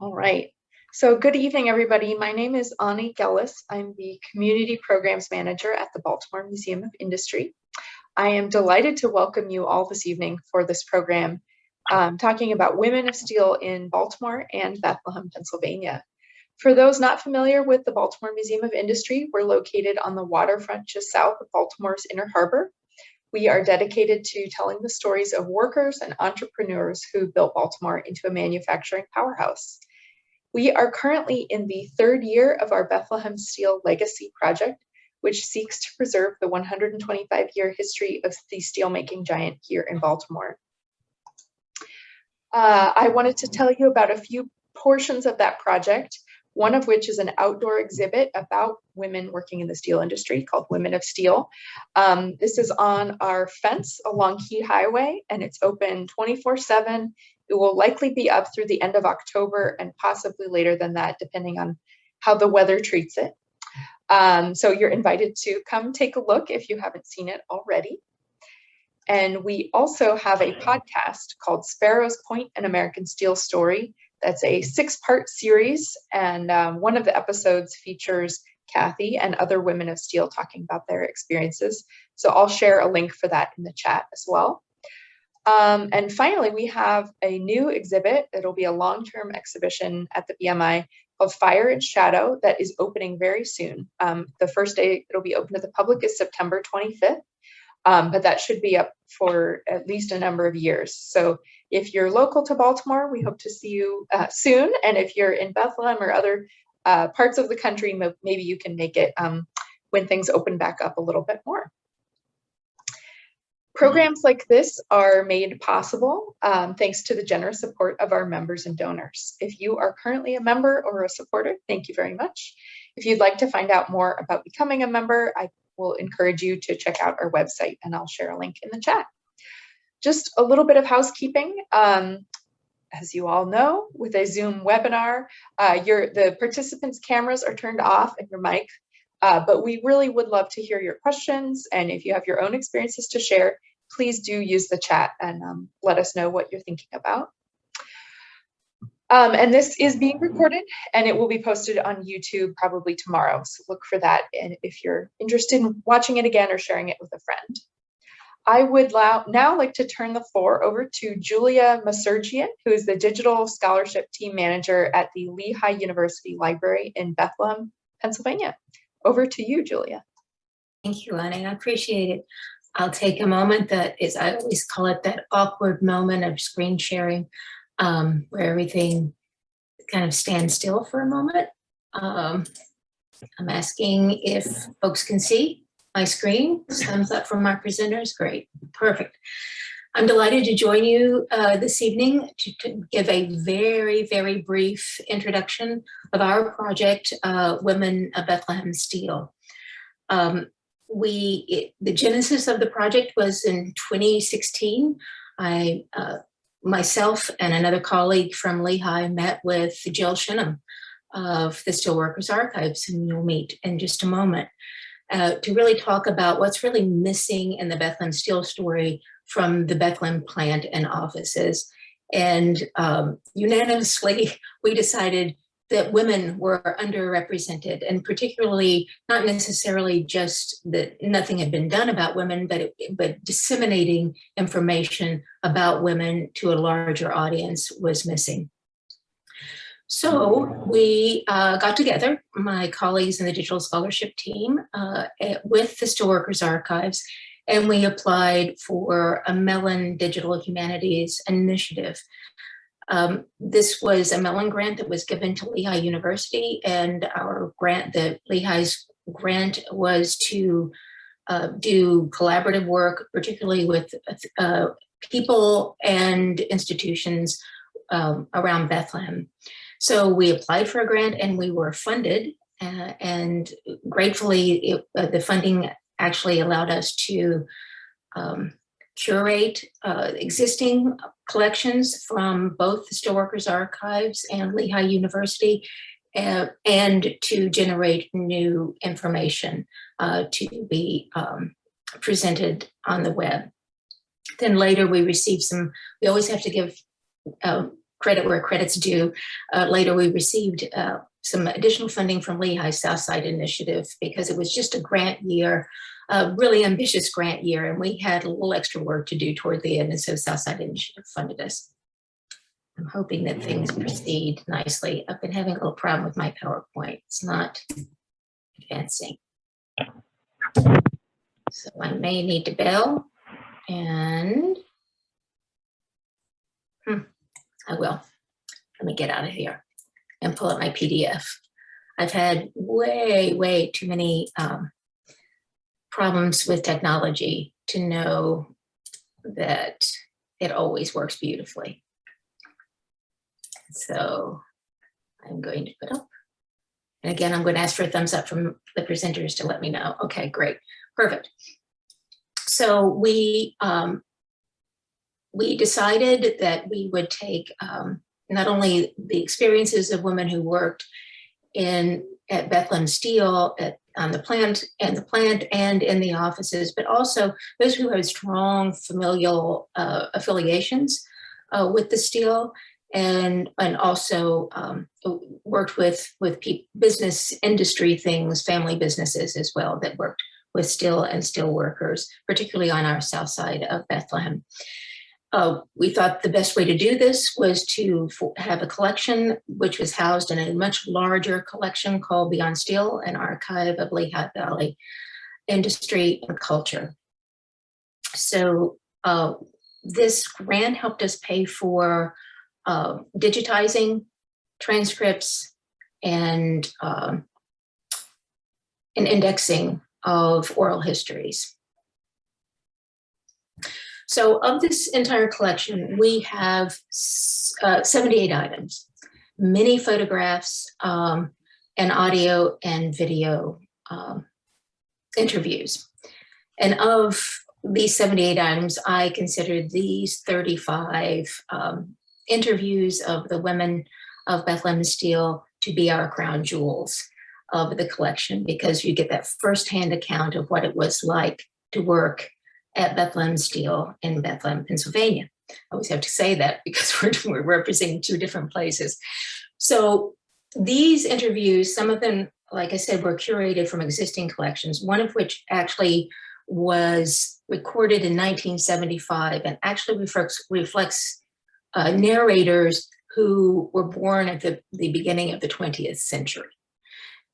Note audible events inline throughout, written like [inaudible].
All right. So good evening, everybody. My name is Ani Gellis. I'm the Community Programs Manager at the Baltimore Museum of Industry. I am delighted to welcome you all this evening for this program um, talking about Women of Steel in Baltimore and Bethlehem, Pennsylvania. For those not familiar with the Baltimore Museum of Industry, we're located on the waterfront just south of Baltimore's Inner Harbor. We are dedicated to telling the stories of workers and entrepreneurs who built Baltimore into a manufacturing powerhouse. We are currently in the third year of our Bethlehem Steel Legacy Project, which seeks to preserve the 125 year history of the steelmaking giant here in Baltimore. Uh, I wanted to tell you about a few portions of that project, one of which is an outdoor exhibit about women working in the steel industry called Women of Steel. Um, this is on our fence along Key Highway and it's open 24 seven. It will likely be up through the end of October and possibly later than that, depending on how the weather treats it. Um, so you're invited to come take a look if you haven't seen it already. And we also have a podcast called Sparrows Point, an American Steel Story. That's a six part series. And um, one of the episodes features Kathy and other women of steel talking about their experiences. So I'll share a link for that in the chat as well. Um, and finally, we have a new exhibit. It'll be a long-term exhibition at the BMI called Fire and Shadow that is opening very soon. Um, the first day it'll be open to the public is September 25th, um, but that should be up for at least a number of years. So if you're local to Baltimore, we hope to see you uh, soon. And if you're in Bethlehem or other uh, parts of the country, maybe you can make it um, when things open back up a little bit more. Programs like this are made possible um, thanks to the generous support of our members and donors. If you are currently a member or a supporter, thank you very much. If you'd like to find out more about becoming a member, I will encourage you to check out our website and I'll share a link in the chat. Just a little bit of housekeeping. Um, as you all know, with a Zoom webinar, uh, your, the participants' cameras are turned off and your mic uh, but we really would love to hear your questions. And if you have your own experiences to share, please do use the chat and um, let us know what you're thinking about. Um, and this is being recorded and it will be posted on YouTube probably tomorrow. So look for that and if you're interested in watching it again or sharing it with a friend. I would now like to turn the floor over to Julia Maserjian, who is the Digital Scholarship Team Manager at the Lehigh University Library in Bethlehem, Pennsylvania. Over to you, Julia. Thank you, Annie. I appreciate it. I'll take a moment that is, I always call it that awkward moment of screen sharing um, where everything kind of stands still for a moment. Um, I'm asking if folks can see my screen. Thumbs up from my presenters. Great. Perfect. I'm delighted to join you uh, this evening to, to, give a very, very brief introduction of our project, uh, Women of Bethlehem Steel. Um, we, it, the genesis of the project was in 2016. I, uh, myself and another colleague from Lehigh met with Jill Schennum of the Steelworkers Archives, and you'll meet in just a moment, uh, to really talk about what's really missing in the Bethlehem Steel story from the Bethlehem plant and offices. And um, unanimously, [laughs] we decided that women were underrepresented and particularly not necessarily just that nothing had been done about women, but, it, but disseminating information about women to a larger audience was missing. So we uh, got together, my colleagues in the digital scholarship team uh, with the Steelworkers Archives and we applied for a Mellon Digital Humanities Initiative. Um, this was a Mellon grant that was given to Lehigh University and our grant, the Lehigh's grant was to uh, do collaborative work, particularly with uh, people and institutions um, around Bethlehem. So we applied for a grant and we were funded uh, and gratefully it, uh, the funding actually allowed us to um, curate uh, existing collections from both the Steelworkers Archives and Lehigh University uh, and to generate new information uh, to be um, presented on the web. Then later we received some, we always have to give uh, credit where credit's due. Uh, later, we received uh, some additional funding from Lehigh Southside Initiative because it was just a grant year, a really ambitious grant year, and we had a little extra work to do toward the end, and so Southside Initiative funded us. I'm hoping that things proceed nicely. I've been having a little problem with my PowerPoint. It's not advancing. So I may need to bail and hmm, I will. Let me get out of here and pull up my PDF. I've had way, way too many um, problems with technology to know that it always works beautifully. So I'm going to put up. And again, I'm going to ask for a thumbs up from the presenters to let me know. Okay, great, perfect. So we um, we decided that we would take um, not only the experiences of women who worked in at Bethlehem Steel at on the plant and the plant and in the offices, but also those who had strong familial uh, affiliations uh, with the steel and and also um, worked with with business industry things, family businesses as well that worked with steel and steel workers, particularly on our south side of Bethlehem. Uh, we thought the best way to do this was to have a collection which was housed in a much larger collection called Beyond Steel, an archive of Lehigh Valley industry and culture. So uh, this grant helped us pay for uh, digitizing transcripts and, um, and indexing of oral histories. So of this entire collection, we have uh, 78 items, many photographs um, and audio and video um, interviews. And of these 78 items, I considered these 35 um, interviews of the women of Bethlehem Steel to be our crown jewels of the collection because you get that firsthand account of what it was like to work at Bethlehem Steel in Bethlehem, Pennsylvania. I always have to say that because [laughs] we're, we're representing two different places. So these interviews, some of them, like I said, were curated from existing collections, one of which actually was recorded in 1975 and actually reflects, reflects uh, narrators who were born at the, the beginning of the 20th century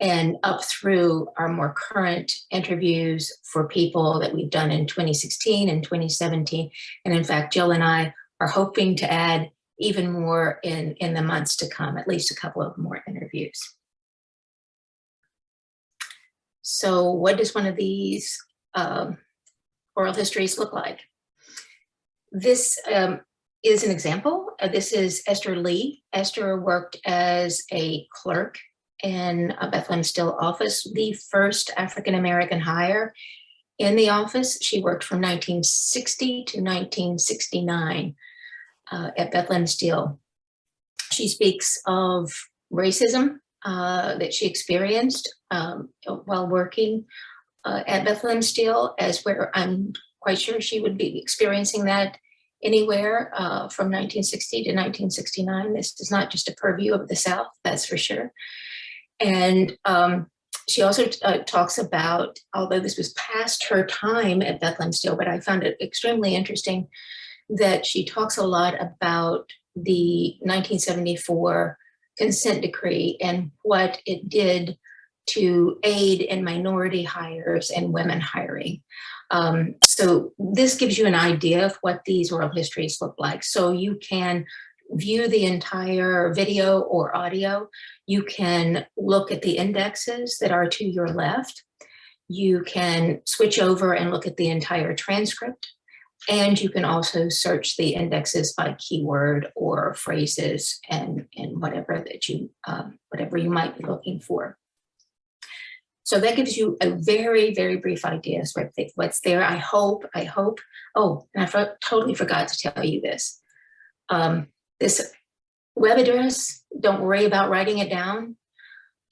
and up through our more current interviews for people that we've done in 2016 and 2017. And in fact, Jill and I are hoping to add even more in, in the months to come, at least a couple of more interviews. So what does one of these um, oral histories look like? This um, is an example. Uh, this is Esther Lee. Esther worked as a clerk in a Bethlehem Steel office, the first African-American hire in the office. She worked from 1960 to 1969 uh, at Bethlehem Steel. She speaks of racism uh, that she experienced um, while working uh, at Bethlehem Steel, as where I'm quite sure she would be experiencing that anywhere uh, from 1960 to 1969. This is not just a purview of the South, that's for sure. And um, she also uh, talks about, although this was past her time at Bethlehem Steel, but I found it extremely interesting that she talks a lot about the 1974 consent decree and what it did to aid in minority hires and women hiring. Um, so this gives you an idea of what these oral histories look like. So you can view the entire video or audio. You can look at the indexes that are to your left. You can switch over and look at the entire transcript. And you can also search the indexes by keyword or phrases and, and whatever that you, um, whatever you might be looking for. So that gives you a very, very brief idea of what's there. I hope, I hope, oh, and I totally forgot to tell you this. Um, this web address, don't worry about writing it down.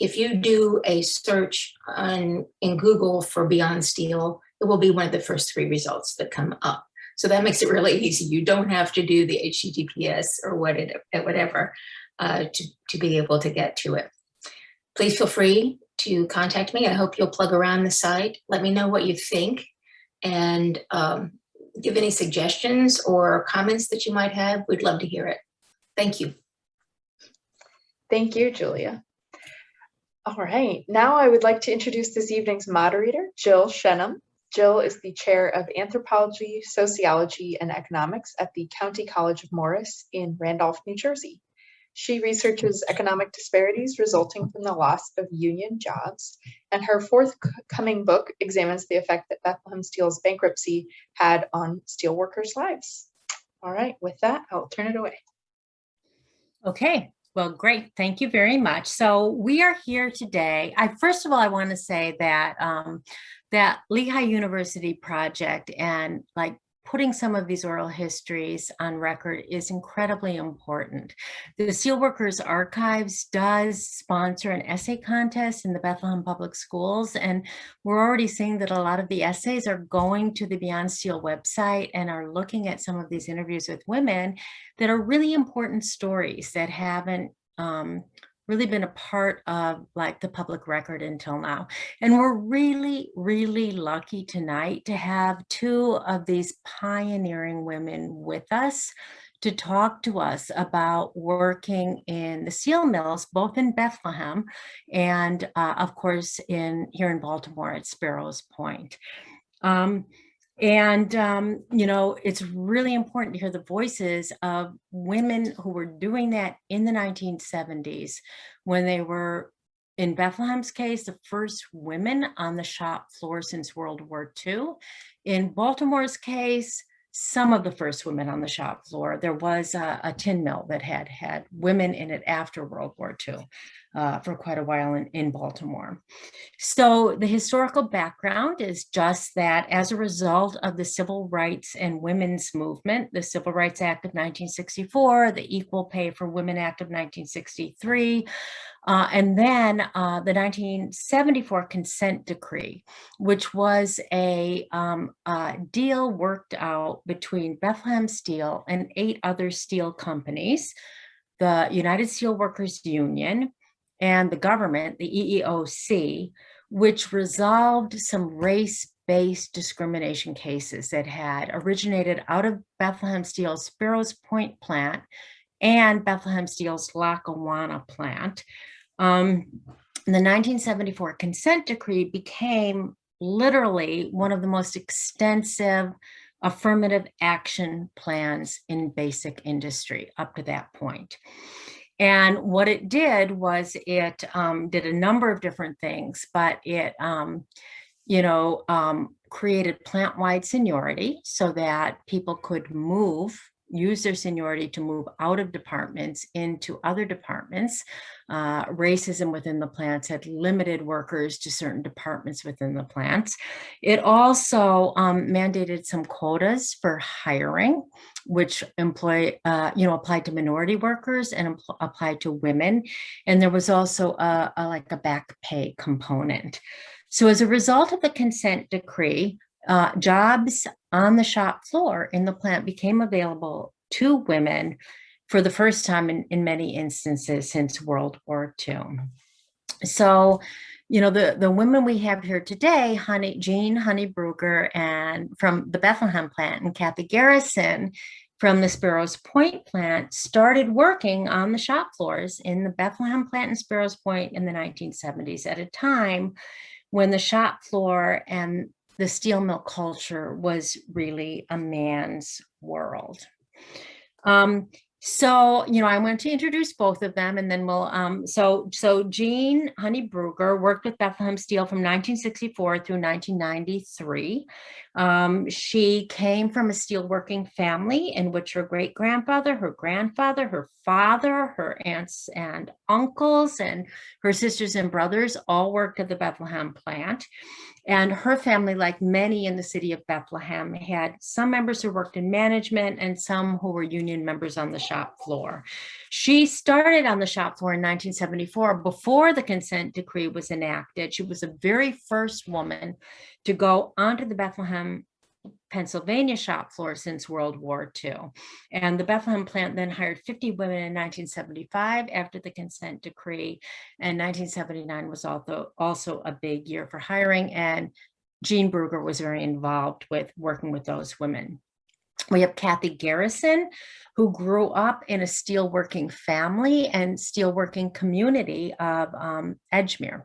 If you do a search on in Google for Beyond Steel, it will be one of the first three results that come up. So that makes it really [laughs] easy. You don't have to do the HTTPS or what it, whatever uh, to, to be able to get to it. Please feel free to contact me. I hope you'll plug around the site. Let me know what you think and um, give any suggestions or comments that you might have. We'd love to hear it. Thank you. Thank you, Julia. All right, now I would like to introduce this evening's moderator, Jill Schennum. Jill is the chair of anthropology, sociology, and economics at the County College of Morris in Randolph, New Jersey. She researches economic disparities resulting from the loss of union jobs, and her forthcoming book examines the effect that Bethlehem Steel's bankruptcy had on steelworkers' lives. All right, with that, I'll turn it away. Okay, well, great. Thank you very much. So we are here today. I first of all, I want to say that um, that Lehigh University project and like putting some of these oral histories on record is incredibly important. The Steelworkers Archives does sponsor an essay contest in the Bethlehem Public Schools, and we're already seeing that a lot of the essays are going to the Beyond Steel website and are looking at some of these interviews with women that are really important stories that haven't um, really been a part of like the public record until now. And we're really, really lucky tonight to have two of these pioneering women with us to talk to us about working in the steel mills, both in Bethlehem and uh, of course in here in Baltimore at Sparrows Point. Um, and, um, you know, it's really important to hear the voices of women who were doing that in the 1970s when they were, in Bethlehem's case, the first women on the shop floor since World War II. In Baltimore's case, some of the first women on the shop floor. There was a, a tin mill that had had women in it after World War II uh, for quite a while in, in Baltimore. So the historical background is just that as a result of the civil rights and women's movement, the Civil Rights Act of 1964, the Equal Pay for Women Act of 1963, uh, and then uh, the 1974 consent decree, which was a, um, a deal worked out between Bethlehem Steel and eight other steel companies, the United Steelworkers Union, and the government, the EEOC, which resolved some race-based discrimination cases that had originated out of Bethlehem Steel's Sparrows Point plant and Bethlehem Steel's Lackawanna plant. Um, the 1974 consent decree became literally one of the most extensive affirmative action plans in basic industry up to that point. And what it did was it um, did a number of different things, but it, um, you know, um, created plant-wide seniority so that people could move use their seniority to move out of departments into other departments. Uh, racism within the plants had limited workers to certain departments within the plants. It also um, mandated some quotas for hiring, which employ, uh, you know, applied to minority workers and applied to women. And there was also a, a like a back pay component. So as a result of the consent decree, uh, jobs on the shop floor in the plant became available to women for the first time in, in many instances since World War II. So, you know, the, the women we have here today, Honey, Jean Honeybrugger and from the Bethlehem plant and Kathy Garrison from the Sparrows Point plant started working on the shop floors in the Bethlehem plant and Sparrows Point in the 1970s at a time when the shop floor and the steel mill culture was really a man's world. Um, so, you know, I want to introduce both of them and then we'll, um, so, so Jean Honeybrugger worked with Bethlehem Steel from 1964 through 1993. Um, she came from a steelworking family in which her great grandfather, her grandfather, her father, her aunts and uncles, and her sisters and brothers all worked at the Bethlehem plant. And her family, like many in the city of Bethlehem, had some members who worked in management and some who were union members on the shop floor. She started on the shop floor in 1974 before the consent decree was enacted. She was the very first woman to go onto the Bethlehem Pennsylvania shop floor since World War II. And the Bethlehem plant then hired 50 women in 1975 after the consent decree. And 1979 was also, also a big year for hiring and Jean Bruger was very involved with working with those women. We have Kathy Garrison, who grew up in a steelworking family and steelworking community of um, Edgemere,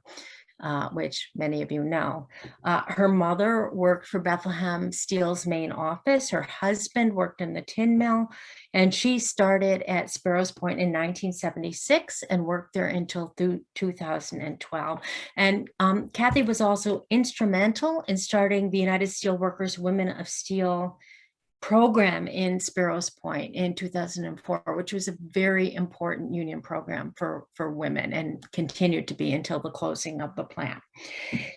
uh, which many of you know. Uh, her mother worked for Bethlehem Steel's main office. Her husband worked in the tin mill, and she started at Sparrows Point in 1976 and worked there until through 2012. And um, Kathy was also instrumental in starting the United Steelworkers Women of Steel program in Sparrows Point in 2004, which was a very important union program for, for women and continued to be until the closing of the plant.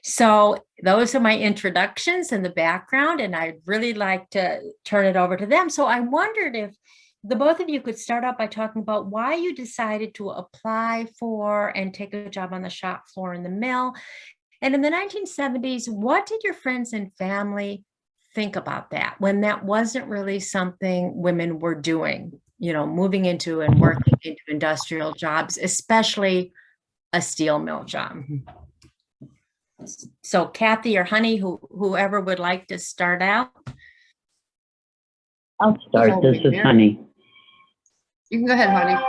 So those are my introductions and the background, and I'd really like to turn it over to them. So I wondered if the both of you could start out by talking about why you decided to apply for and take a job on the shop floor in the mill. And in the 1970s, what did your friends and family think about that when that wasn't really something women were doing, you know, moving into and working into industrial jobs, especially a steel mill job. So Kathy or Honey, who, whoever would like to start out. I'll start. Oh, This is Mary. Honey. You can go ahead, honey.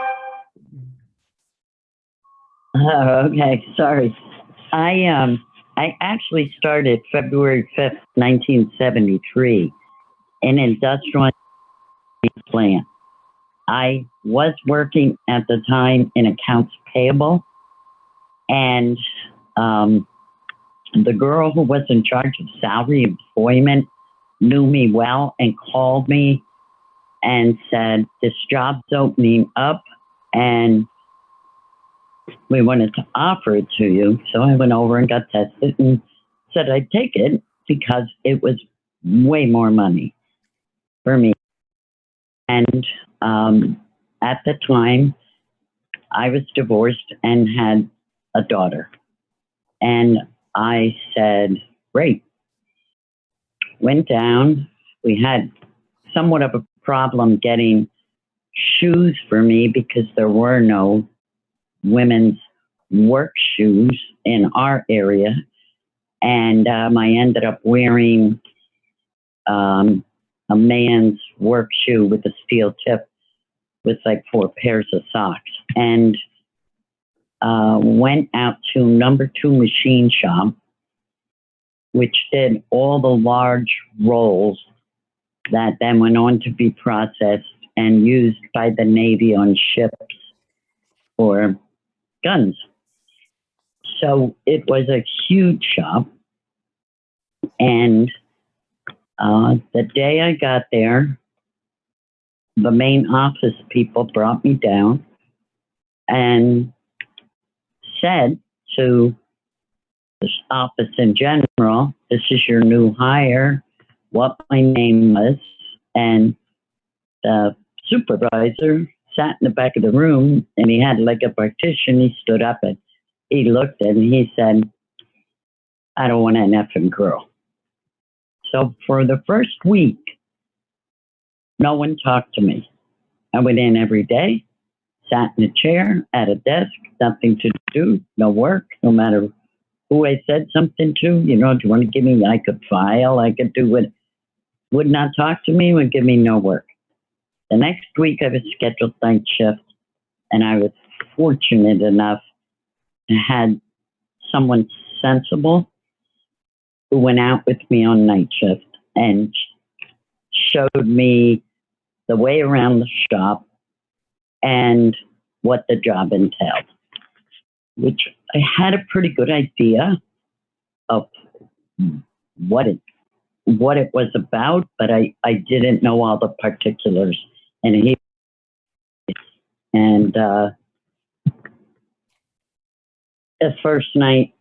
Oh, [laughs] okay, sorry. I um I actually started February 5th, 1973 in an industrial plant. I was working at the time in accounts payable and um, the girl who was in charge of salary employment knew me well and called me and said, this job's opening up and we wanted to offer it to you. So I went over and got tested and said I'd take it because it was way more money for me. And um, at the time, I was divorced and had a daughter. And I said, great. Went down. We had somewhat of a problem getting shoes for me because there were no women's work shoes in our area. And um, I ended up wearing um, a man's work shoe with a steel tip with like four pairs of socks. And uh, went out to number two machine shop, which did all the large rolls that then went on to be processed and used by the Navy on ships for guns. So it was a huge shop. And uh, the day I got there, the main office people brought me down and said to this office in general, this is your new hire, what my name was, and the supervisor sat in the back of the room and he had like a partition. He stood up and he looked and he said, I don't want an effing girl. So for the first week, no one talked to me. I went in every day, sat in a chair at a desk, nothing to do, no work, no matter who I said something to. You know, do you want to give me? I could file, I could do what. Would not talk to me, would give me no work. The next week, I was scheduled night shift, and I was fortunate enough to had someone sensible who went out with me on night shift and showed me the way around the shop and what the job entailed, which I had a pretty good idea of what it what it was about, but I, I didn't know all the particulars. And he and uh, the first night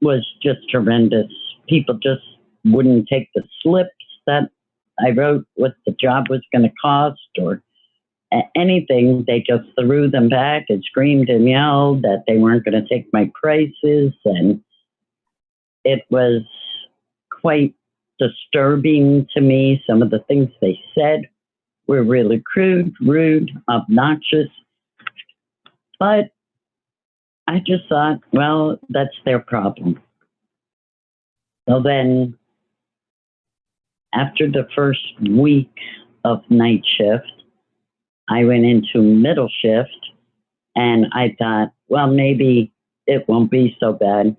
was just horrendous. People just wouldn't take the slips that I wrote what the job was going to cost or anything. They just threw them back and screamed and yelled that they weren't going to take my prices. And it was quite disturbing to me. Some of the things they said were really crude, rude, obnoxious. But I just thought, well, that's their problem. So then, after the first week of night shift, I went into middle shift and I thought, well, maybe it won't be so bad.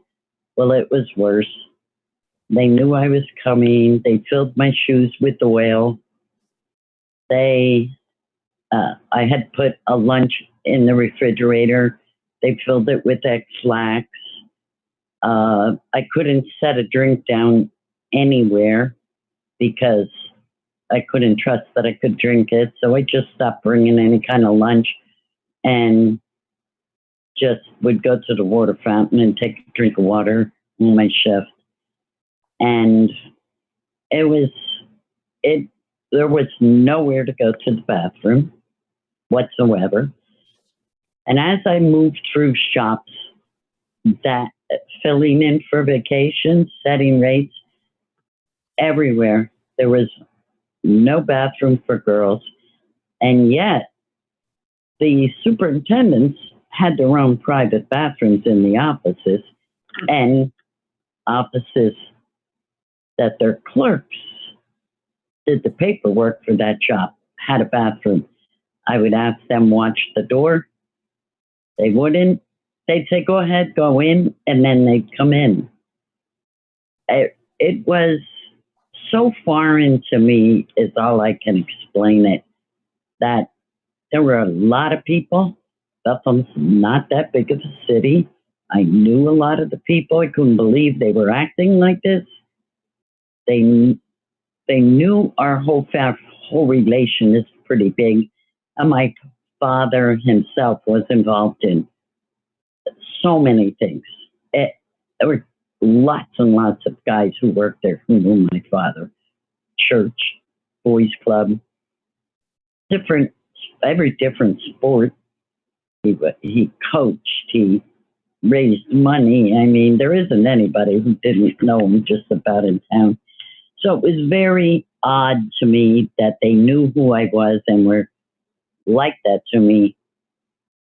Well, it was worse. They knew I was coming. They filled my shoes with oil. They, uh, I had put a lunch in the refrigerator. They filled it with Ex-Lax. Uh, I couldn't set a drink down anywhere because I couldn't trust that I could drink it. So I just stopped bringing any kind of lunch and just would go to the water fountain and take a drink of water in my shift. And it was, it, there was nowhere to go to the bathroom whatsoever. And as I moved through shops, that filling in for vacations, setting rates, everywhere, there was no bathroom for girls. And yet, the superintendents had their own private bathrooms in the offices and offices that their clerks did the paperwork for that job had a bathroom. I would ask them watch the door. They wouldn't. They'd say, "Go ahead, go in," and then they'd come in. It, it was so foreign to me, is all I can explain it. That there were a lot of people. Bethlehem's not that big of a city. I knew a lot of the people. I couldn't believe they were acting like this. They they knew our whole fa- whole relation is pretty big, and my father himself was involved in so many things. It, there were lots and lots of guys who worked there who knew my father. Church, boys club, different every different sport. He he coached. He raised money. I mean, there isn't anybody who didn't know him just about in town. So it was very odd to me that they knew who I was and were like that to me,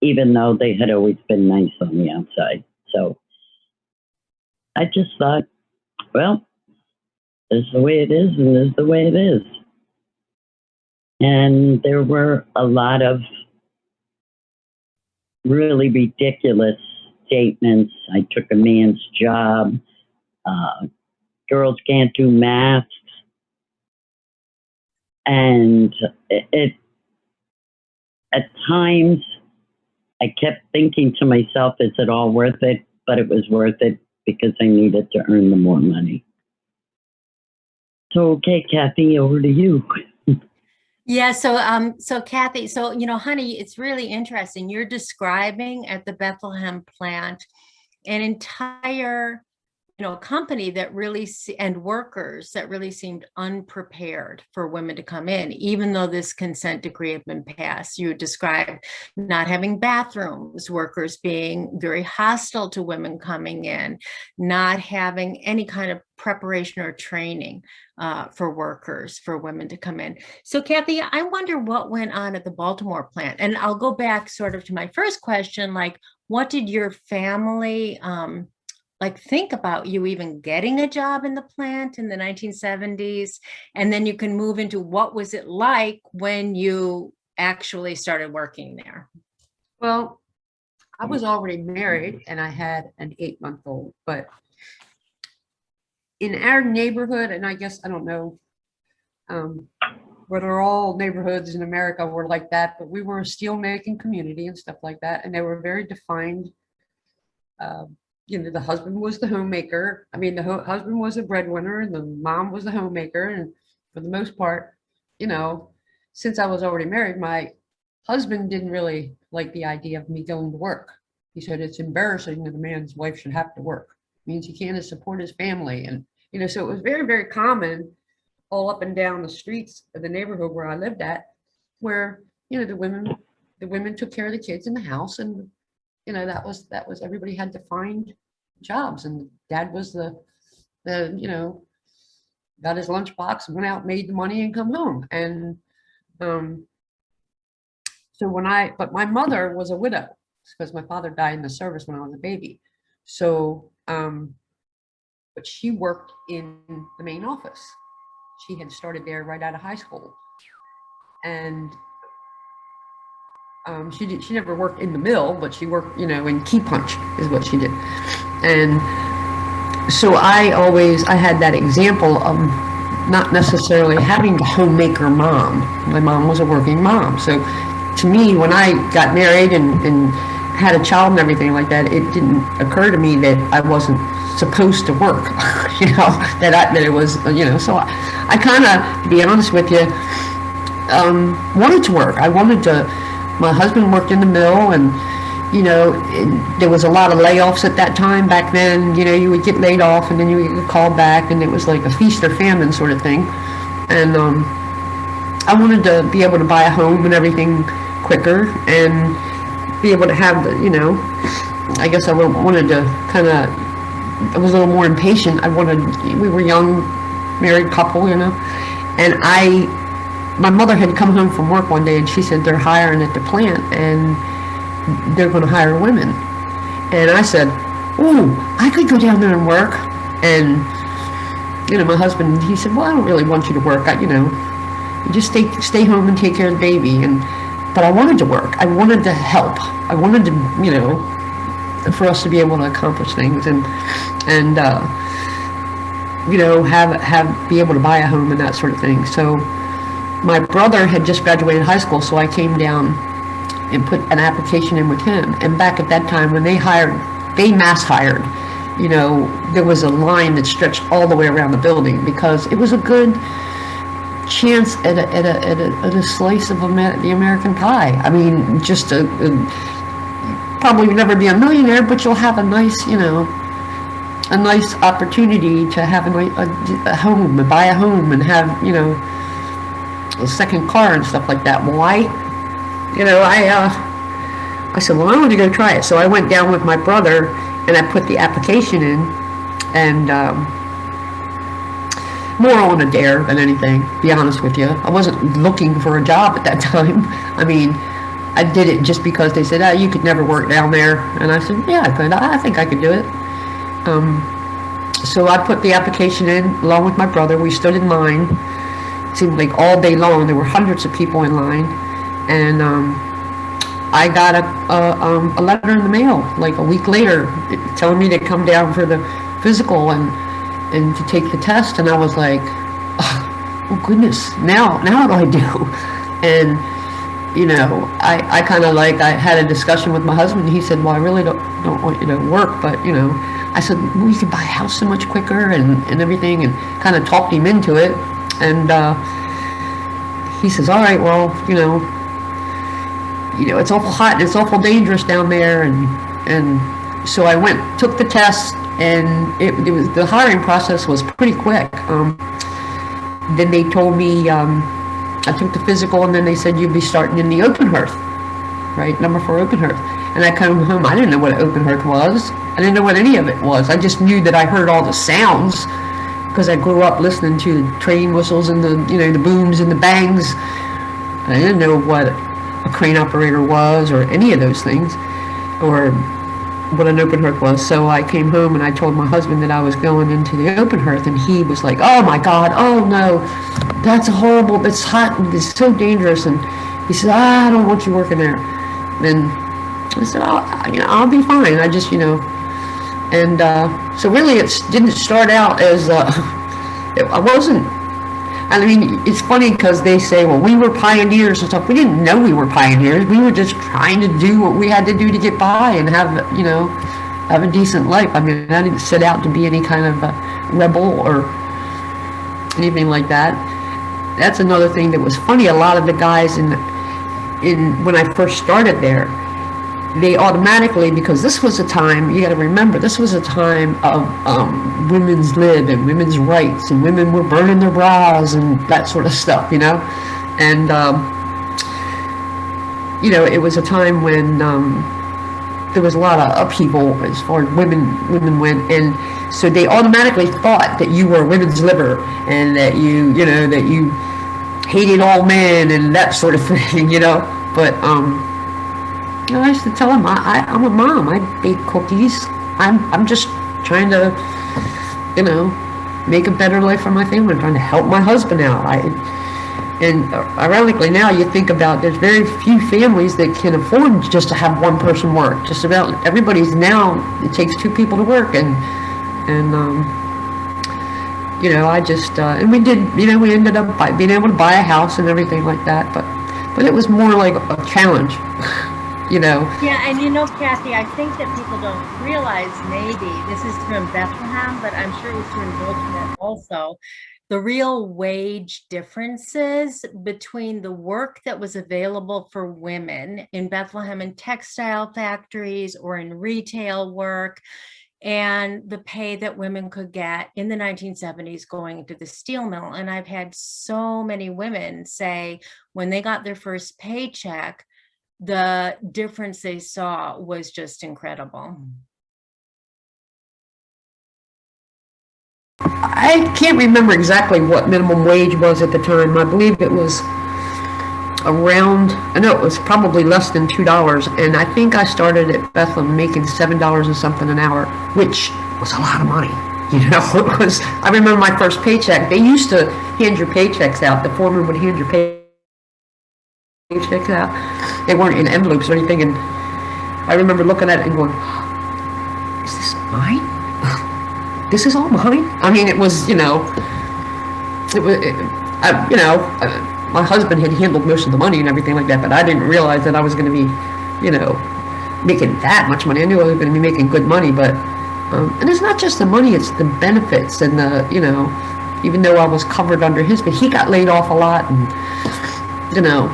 even though they had always been nice on the outside. So I just thought, well, this is the way it is, and this is the way it is. And there were a lot of really ridiculous statements. I took a man's job. Uh, girls can't do math. And it, it, at times, I kept thinking to myself, is it all worth it? But it was worth it because I needed to earn the more money. So, okay, Kathy, over to you. Yeah, so um, so Kathy, so you know, honey, it's really interesting. You're describing at the Bethlehem plant an entire, you know, a company that really and workers that really seemed unprepared for women to come in, even though this consent decree had been passed. You described not having bathrooms, workers being very hostile to women coming in, not having any kind of preparation or training uh, for workers, for women to come in. So Kathy, I wonder what went on at the Baltimore plant. And I'll go back sort of to my first question, like what did your family um, like think about you even getting a job in the plant in the 1970s? And then you can move into what was it like when you actually started working there? Well, I was already married and I had an eight month old, but in our neighborhood, and I guess, I don't know, um, whether all neighborhoods in America were like that, but we were a steel making community and stuff like that. And they were very defined. um, You know, the husband was the homemaker. I mean, the hu- husband was the breadwinner and the mom was the homemaker. And for the most part, you know, since I was already married, my husband didn't really like the idea of me going to work. He said it's embarrassing that a man's wife should have to work. Means he can't support his family. And, you know, so it was very, very common all up and down the streets of the neighborhood where I lived at, where, you know, the women, the women took care of the kids in the house and, you know, that was, that was, everybody had to find jobs and dad was the, the, you know, got his lunchbox, went out, made the money and come home. And um, so when I, but my mother was a widow because my father died in the service when I was a baby. So, um, but she worked in the main office. She had started there right out of high school. And um, she did, she never worked in the mill, but she worked, you know, in key punch is what she did. And so I always, I had that example of not necessarily having the homemaker mom. My mom was a working mom. So to me, when I got married and, and had a child and everything like that, it didn't occur to me that I wasn't supposed to work, [laughs] you know, that I, that it was, you know, so I, I kind of, to be honest with you, um, wanted to work. I wanted to, my husband worked in the mill and, you know, it, there was a lot of layoffs at that time back then, you know, you would get laid off and then you would get called back and it was like a feast or famine sort of thing. And, um, I wanted to be able to buy a home and everything quicker and be able to have the, you know, I guess I wanted to kind of, I was a little more impatient. I wanted, we were young, married couple, you know, and I, my mother had come home from work one day and she said they're hiring at the plant and they're going to hire women. And I said, "Oh, I could go down there and work." And you know, my husband, he said, "Well, I don't really want you to work. I, you know, just stay stay home and take care of the baby." And but I wanted to work. I wanted to help. I wanted to, you know, for us to be able to accomplish things and and uh, you know have have be able to buy a home and that sort of thing. So my brother had just graduated high school, so I came down and put an application in with him. And back at that time, when they hired, they mass hired, you know, there was a line that stretched all the way around the building because it was a good chance at a, at a, at a, at a slice of the American pie. I mean, just a, a probably never be a millionaire, but you'll have a nice, you know, a nice opportunity to have a, a, a home, and buy a home, and have, you know, a second car and stuff like that. Why? you know, I, uh, I said, well, I want to go try it. So I went down with my brother and I put the application in and, um, more on a dare than anything, be honest with you. I wasn't looking for a job at that [laughs] time. I mean, I did it just because they said, oh, you could never work down there. And I said, yeah, I could. I think I could do it. Um, so I put the application in along with my brother. We stood in line. Seemed like all day long. There were hundreds of people in line. And um, I got a, a, um, a letter in the mail like a week later telling me to come down for the physical and and to take the test. And I was like oh, goodness now now what do I do? [laughs] And you know I, I kind of like I had a discussion with my husband. He said well I really don't don't want you to work but you know I said well, can buy a house so much quicker and, and everything and kind of talked him into it and uh, he says all right well you know you know, it's awful hot and it's awful dangerous down there. And, and so I went, took the test and it, it was, the hiring process was pretty quick. Um, then they told me, um, I took the physical and then they said you'd be starting in the open hearth, right? Number four open hearth. And I come home, I didn't know what open hearth was. I didn't know what any of it was. I just knew that I heard all the sounds because I grew up listening to the train whistles and the, you know, the booms and the bangs. I didn't know what a crane operator was or any of those things or what an open hearth was. So I came home and I told my husband that I was going into the open hearth and he was like, oh my God, oh no, that's horrible, it's hot and it's so dangerous. And he said, I don't want you working there. And I said, oh, you know, I'll be fine. I just, you know, and uh, so really it didn't start out as, uh, [laughs] I wasn't I mean, it's funny because they say, well, we were pioneers and stuff. We didn't know we were pioneers. We were just trying to do what we had to do to get by and have, you know, have a decent life. I mean, I didn't set out to be any kind of a rebel or anything like that. That's another thing that was funny. A lot of the guys in, in when I first started there, they automatically, because this was a time, you got to remember, this was a time of um, women's lib and women's rights, and women were burning their bras and that sort of stuff, you know? And, um, you know, it was a time when um, there was a lot of upheaval as far as women women went, and so they automatically thought that you were a women's liver and that you you know that you hated all men and that sort of [laughs] thing, you know. But um, know, I used to tell them I, I I'm a mom. I bake cookies. I'm I'm just trying to you know make a better life for my family. I'm trying to help my husband out. I and ironically now you think about there's very few families that can afford just to have one person work. Just about everybody's now it takes two people to work and and um, you know I just uh, and we did you know we ended up being able to buy a house and everything like that. But but it was more like a challenge, [laughs] you know. Yeah, and you know, Kathy, I think that people don't realize maybe, this is true in Bethlehem, but I'm sure it's true in Baltimore also, the real wage differences between the work that was available for women in Bethlehem in textile factories or in retail work and the pay that women could get in the 1970s going into the steel mill. And I've had so many women say when they got their first paycheck, the difference they saw was just incredible. I can't remember exactly what minimum wage was at the time. I believe it was around, I know it was probably less than two dollars, and I think I started at Bethlehem making seven dollars and something an hour, which was a lot of money. [laughs] You know, it was. I remember my first paycheck. They used to hand your paychecks out. The foreman would hand your pay paychecks out. They weren't in envelopes or anything, and I remember looking at it and going, "Is this mine? [laughs] this is all mine?" I mean, it was, you know, it was, it, I, you know. Uh, my husband had handled most of the money and everything like that, but I didn't realize that I was going to be, you know, making that much money. I knew I was going to be making good money, but, um, and it's not just the money, it's the benefits and the, you know, even though I was covered under his, but he got laid off a lot and, you know,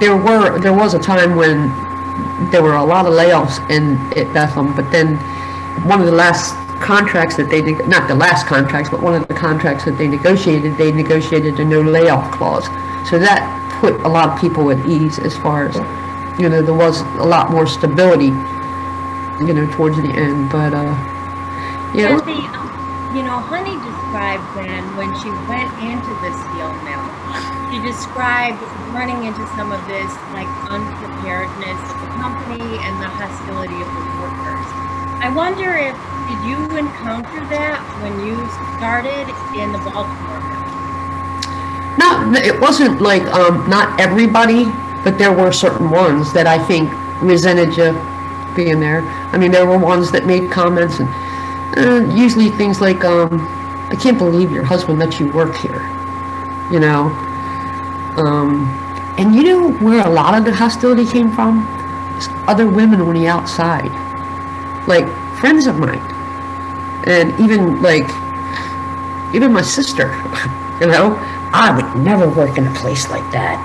there were, there was a time when there were a lot of layoffs in, at Bethlehem, but then one of the last contracts that they, not the last contracts, but one of the contracts that they negotiated, they negotiated a no layoff clause. So that put a lot of people at ease as far as, you know, there was a lot more stability, you know, towards the end, but, uh, you know, Kathy, um, you know, Honey described then when she went into the steel mill, she described running into some of this like unpreparedness of the company and the hostility of the workers. I wonder if, did you encounter that when you started in the Baltimore not, it wasn't like, um, not everybody, but there were certain ones that I think resented you being there. I mean, there were ones that made comments and, uh, usually things like, um, I can't believe your husband let you work here, you know? Um, and you know where a lot of the hostility came from? It's other women on the outside, like friends of mine, and even like even my sister. [laughs] You know, I would never work in a place like that.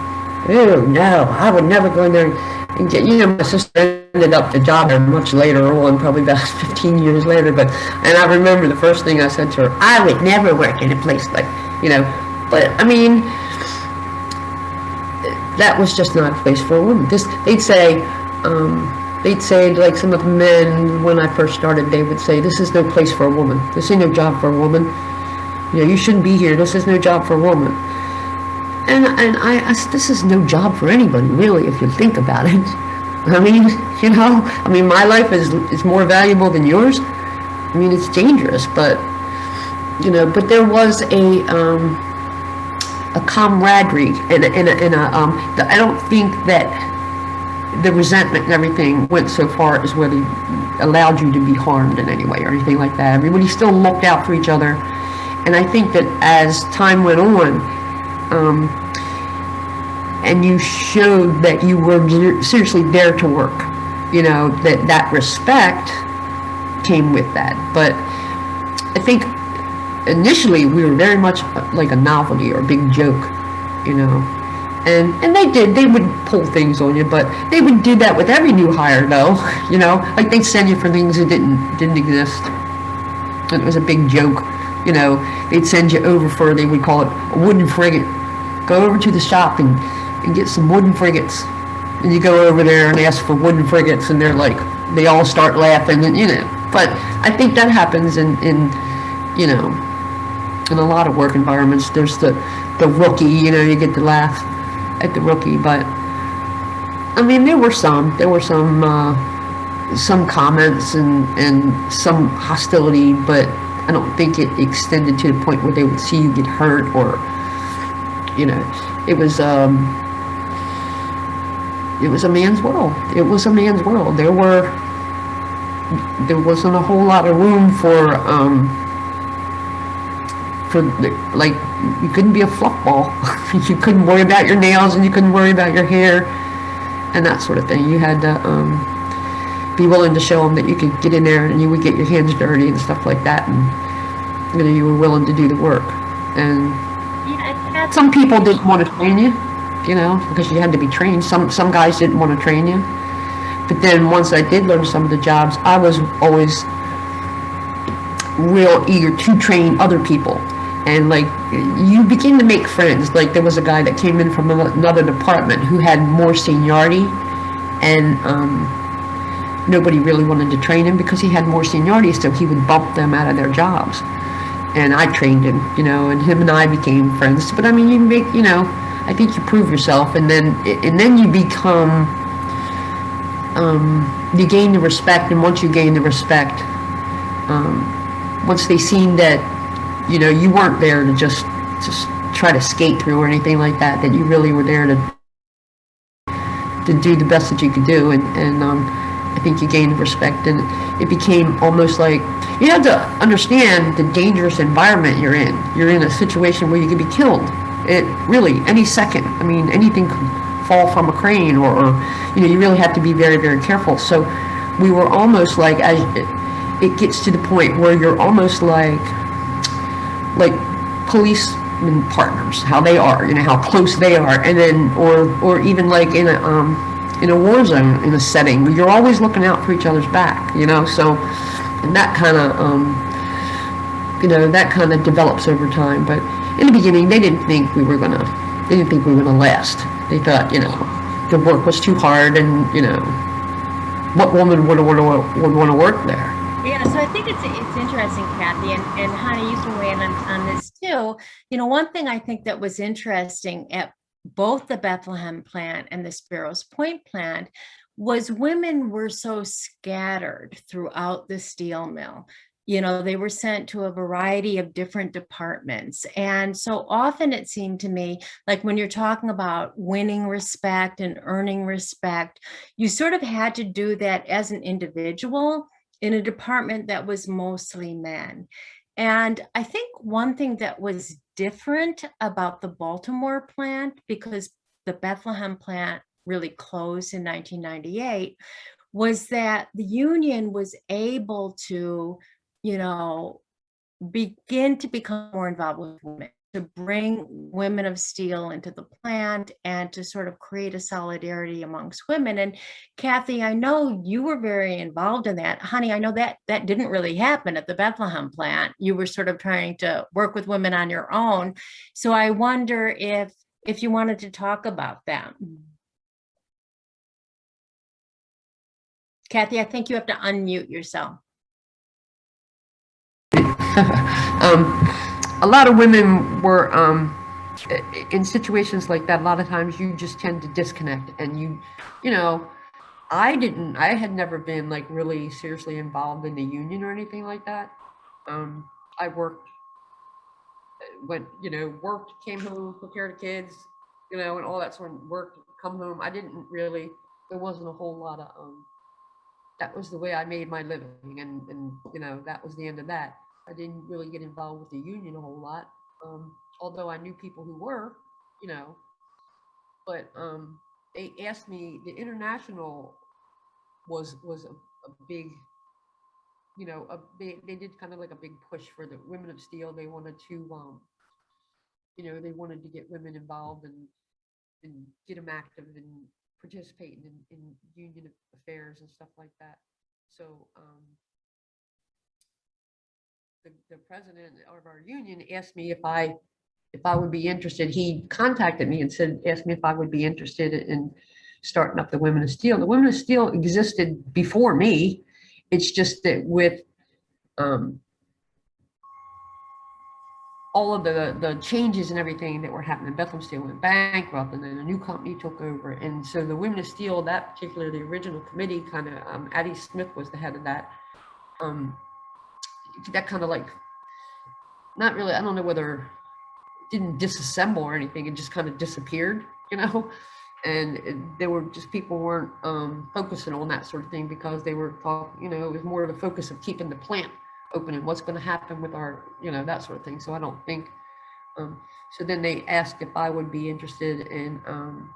Oh no, I would never go in there and get. You know, my sister ended up the job much later on, probably about [laughs] 15 years later. But and I remember the first thing I said to her, I would never work in a place like, you know. But I mean, that was just not a place for a woman. This they'd say, um, they'd say like some of the men when I first started, they would say, "This is no place for a woman. This ain't no job for a woman. You know, you shouldn't be here. This is no job for a woman." And and I, I this is no job for anybody really, if you think about it. [laughs] I mean, [laughs] you know, I mean, my life is is more valuable than yours. I mean, it's dangerous, but you know, but there was a um, a camaraderie and a, and a, and a um, the, I don't think that the resentment and everything went so far as where they allowed you to be harmed in any way or anything like that. Everybody still looked out for each other, and I think that as time went on, um, and you showed that you were seriously there to work, you know that that respect came with that. But I think initially we were very much uh, like a novelty or a big joke, you know. And and they did, they would pull things on you, but they would do that with every new hire though, [laughs] you know, like they'd send you for things that didn't didn't exist. And it was a big joke, you know. They'd send you over for they would call it a wooden frigate. Go over to the shop and, and get some wooden frigates. And you go over there and ask for wooden frigates and they're like, they all start laughing and, you know, but I think that happens in, in, you know, in a lot of work environments. There's the, the rookie, you know, you get to laugh at the rookie, but I mean, there were some, there were some, uh, some comments and, and some hostility, but I don't think it extended to the point where they would see you get hurt or, you know, it was, um, it was a man's world. It was a man's world. There were, there wasn't a whole lot of room for, um, for, like, you couldn't be a fluff ball. [laughs] you couldn't worry about your nails and you couldn't worry about your hair and that sort of thing. You had to, um, be willing to show them that you could get in there and you would get your hands dirty and stuff like that and, you know, you were willing to do the work. And Yeah, some people didn't want to train you, you know, because you had to be trained. Some, some guys didn't want to train you. But then once I did learn some of the jobs, I was always real eager to train other people. And like, you begin to make friends. Like there was a guy that came in from another department who had more seniority and, um, nobody really wanted to train him because he had more seniority, so he would bump them out of their jobs and I trained him, you know, and him and I became friends. But I mean, you make, you know, I think you prove yourself, and then and then you become, um, you gain the respect, and once you gain the respect, um, once they seen that, you know, you weren't there to just just try to skate through or anything like that, that you really were there to to do the best that you could do, and and um, I think you gained respect, and it became almost like you have to understand the dangerous environment you're in. You're in a situation where you could be killed. It really any second. I mean, anything could fall from a crane, or, or you know, you really have to be very, very careful. So we were almost like as it, it gets to the point where you're almost like like policeman partners, how they are, you know, how close they are, and then, or, or even like in a, um, in a war zone, in a setting, you're always looking out for each other's back, you know, so, and that kind of, um, you know, that kind of develops over time, but in the beginning, they didn't think we were gonna, they didn't think we were gonna last. They thought, you know, the work was too hard and, you know, what woman would, would, would wanna work there? Yeah, so I think it's it's interesting, Kathy, and, and Honey, you can weigh in on, on this too. You know, one thing I think that was interesting at both the Bethlehem plant and the Sparrows Point plant was women were so scattered throughout the steel mill. You know, they were sent to a variety of different departments. And so often it seemed to me like when you're talking about winning respect and earning respect, you sort of had to do that as an individual in a department that was mostly men. And I think one thing that was different about the Baltimore plant, because the Bethlehem plant really closed in 1998, was that the union was able to, you know, begin to become more involved with women, to bring women of steel into the plant and to sort of create a solidarity amongst women. And Kathy, I know you were very involved in that. Honey, I know that that didn't really happen at the Bethlehem plant. You were sort of trying to work with women on your own. So I wonder if if you wanted to talk about that. Kathy, I think you have to unmute yourself. [laughs] um, a lot of women were um, in situations like that. A lot of times, you just tend to disconnect, and you, you know, I didn't. I had never been like really seriously involved in the union or anything like that. Um, I worked, went, you know, worked, came home, took care of the kids, you know, and all that sort of work. Come home. I didn't really. There wasn't a whole lot of. Um, that was the way I made my living, and and you know that was the end of that. I didn't really get involved with the union a whole lot, um, although I knew people who were, you know. But um, they asked me. The international was was a, a big, you know, a they they did kind of like a big push for the women of steel. They wanted to, um, you know, they wanted to get women involved and and get them active and participating in, in union affairs and stuff like that. So um, the, the president of our union asked me if I if I would be interested. He contacted me and said, asked me if I would be interested in starting up the Women of Steel. The Women of Steel existed before me. It's just that with um, all of the the changes and everything that were happening, Bethlehem Steel went bankrupt, and then a new company took over. And so the Women of Steel, that particular the original committee, kind of um, Addie Smith was the head of that. Um, that kind of like, not really. I don't know whether didn't disassemble or anything. It just kind of disappeared, you know. And there were just people weren't um, focusing on that sort of thing because they were talk, you know, it was more of a focus of keeping the plant open and what's going to happen with our, you know, that sort of thing. So I don't think. Um, so then they asked if I would be interested in um,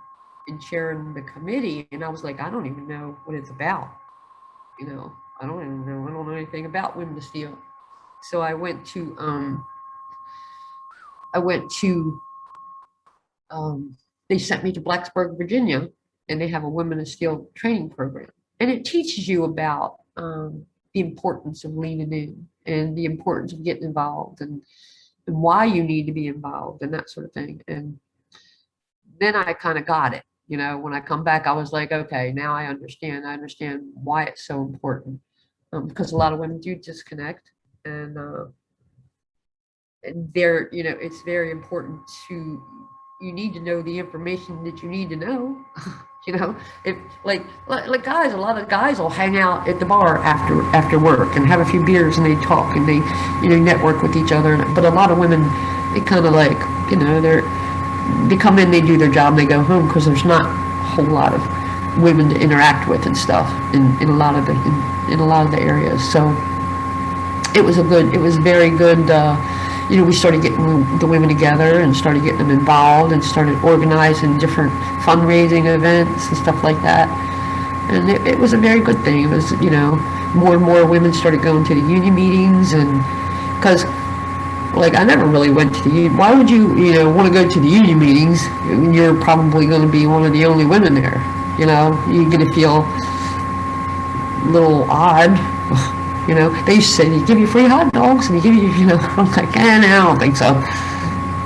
in chairing the committee, and I was like, I don't even know what it's about. You know, I don't even know. I don't know anything about Women to Steel. So I went to um, I went to um, they sent me to Blacksburg, Virginia, and they have a Women of Steel training program, and it teaches you about um, the importance of leaning in and the importance of getting involved and, and why you need to be involved and that sort of thing. And then I kind of got it. You know, when I come back, I was like, okay, now I understand. I understand why it's so important um, because a lot of women do disconnect and uh, and they're, you know, it's very important to, you need to know the information that you need to know. [laughs] you know, if like, like like guys, a lot of guys will hang out at the bar after after work and have a few beers and they talk and they, you know, network with each other. But a lot of women, they kind of like, you know, they're they come in, they do their job, they go home because there's not a whole lot of women to interact with and stuff in, in a lot of the in, in a lot of the areas. So it was a good, it was very good. Uh, you know, we started getting the women together and started getting them involved and started organizing different fundraising events and stuff like that. And it, it was a very good thing. It was, you know, more and more women started going to the union meetings and because like I never really went to the union. Why would you, you know, want to go to the union meetings when you're probably going to be one of the only women there? You know, you're going to feel a little odd. [laughs] You know, they used to say they give you free hot dogs and they give you, you know, [laughs] I'm like, eh, no, I don't think so.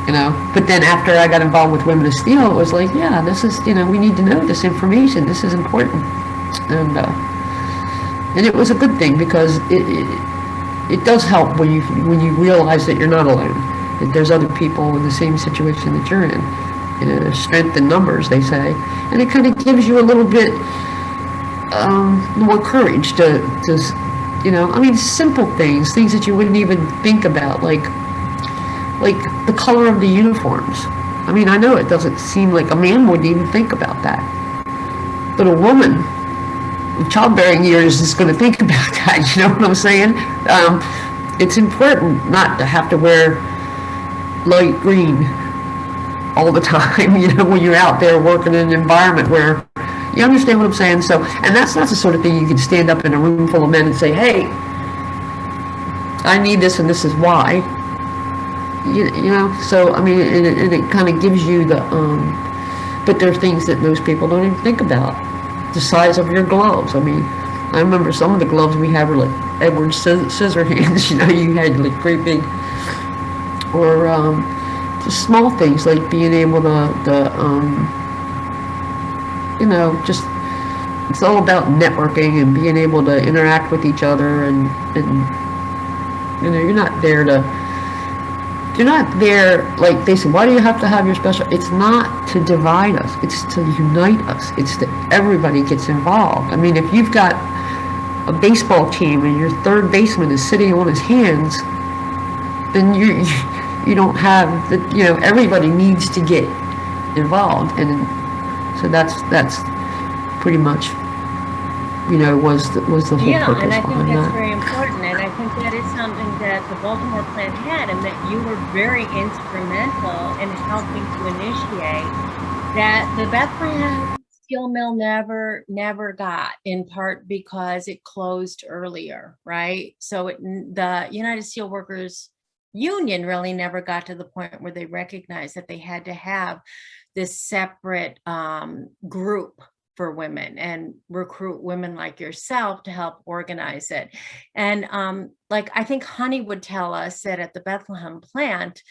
You know, but then after I got involved with Women of Steel, it was like, yeah, this is, you know, we need to know this information. This is important, and uh, and it was a good thing because it, it it does help when you when you realize that you're not alone. That there's other people in the same situation that you're in. You know, strength in numbers, they say, and it kind of gives you a little bit um, more courage to to you know, I mean, simple things, things that you wouldn't even think about, like, like the color of the uniforms. I mean, I know it doesn't seem like a man wouldn't even think about that, but a woman with childbearing years is going to think [laughs] about that. You know what I'm saying? Um, it's important not to have to wear light green all the [laughs] time. You know, when you're out there working in an environment where you understand what I'm saying? So, and that's not the sort of thing you can stand up in a room full of men and say, hey, I need this and this is why. You, you know, so, I mean, and it, and it kind of gives you the, um, but there are things that most people don't even think about. The size of your gloves. I mean, I remember some of the gloves we had were like Edward Scis- Scissorhands, [laughs] you know, you had like great big, or um, just small things like being able to, the, um, you know, just it's all about networking and being able to interact with each other and and you know you're not there to you're not there like they say why do you have to have your special it's not to divide us. It's to unite us. It's that everybody gets involved. I mean if you've got a baseball team and your third baseman is sitting on his hands then you you don't have the you know everybody needs to get involved. And so that's that's pretty much, you know, was the, was the whole Yeah, purpose and I think behind that's that. very important, and I think that is something that the Baltimore plant had, and that you were very instrumental in helping to initiate that the Bethlehem steel mill never, never got, in part because it closed earlier, right? So it, the United Steelworkers Union really never got to the point where they recognized that they had to have this separate um, group for women and recruit women like yourself to help organize it. And um, like I think Honey would tell us that at the Bethlehem plant,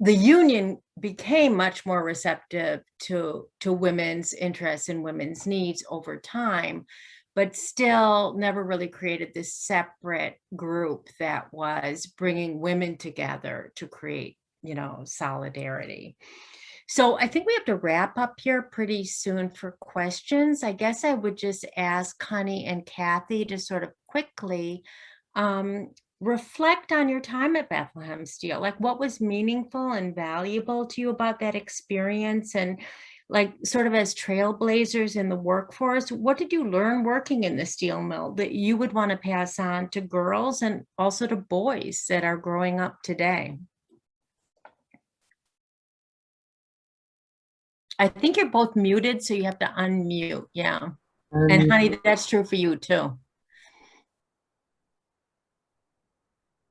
the union became much more receptive to to women's interests and women's needs over time but still never really created this separate group that was bringing women together to create you know solidarity so i think we have to wrap up here pretty soon for questions i guess i would just ask Connie and kathy to sort of quickly um, reflect on your time at Bethlehem Steel. Like what was meaningful and valuable to you about that experience and like sort of as trailblazers in the workforce, what did you learn working in the steel mill that you would want to pass on to girls and also to boys that are growing up today? I think you're both muted, so you have to unmute. Yeah. And Um, honey, that's true for you too.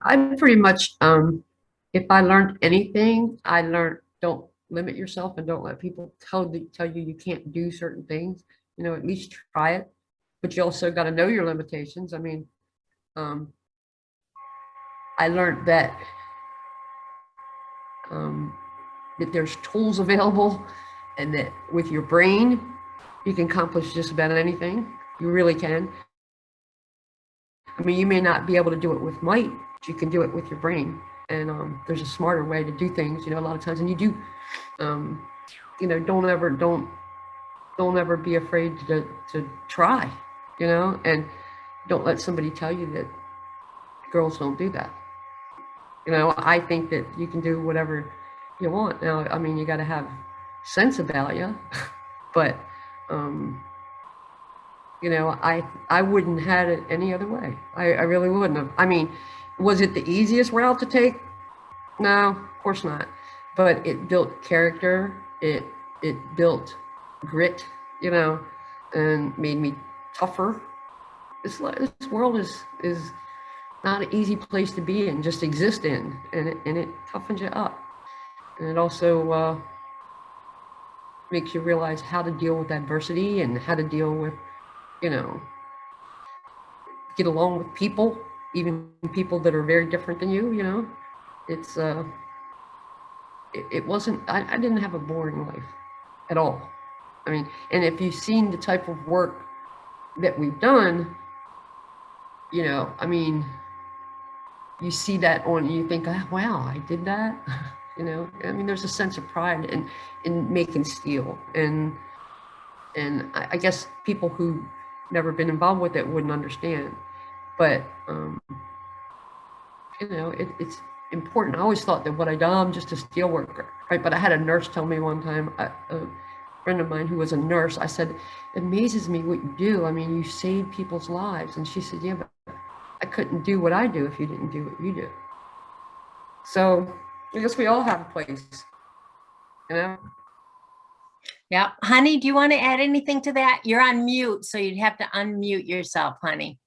I pretty much, um, if I learned anything, I learned, don't limit yourself and don't let people tell, the- tell you you can't do certain things. You know, at least try it, but you also got to know your limitations. I mean, um, I learned that, um, that there's tools [laughs] available and that with your brain, you can accomplish just about anything. You really can. I mean, you may not be able to do it with might, but you can do it with your brain. And um, there's a smarter way to do things, you know, a lot of times. And you do, um, you know, don't ever, don't, don't ever be afraid to, to try, you know, and don't let somebody tell you that girls don't do that. You know, I think that you can do whatever you want. Now, I mean, you got to have sense about you, [laughs] but, um, you know, I I wouldn't had it any other way. I, I really wouldn't have. I mean, was it the easiest route to take? No, of course not. But it built character. It it built grit, you know, and made me tougher. This this world is is not an easy place to be in, just exist in, and it and it toughens you up, and it also uh, makes you realize how to deal with adversity and how to deal with you know, get along with people, even people that are very different than you, you know, it's, uh, it, it wasn't, I, I didn't have a boring life at all. I mean, and if you've seen the type of work that we've done, you know, I mean, you see that on, you think, ah, wow, I did that. [laughs] you know, I mean, there's a sense of pride in, in making steel and, and I, I guess people who never been involved with it wouldn't understand. But um, you know, it, it's important. I always thought that what I done, I'm just a steel worker, right? But I had a nurse tell me one time, a, a friend of mine who was a nurse, I said, it amazes me what you do. I mean, you save people's lives. And she said, yeah, but I couldn't do what I do if you didn't do what you do. So I guess we all have a place, you know? Yeah, honey, do you want to add anything to that? You're on mute, so you'd have to unmute yourself, honey.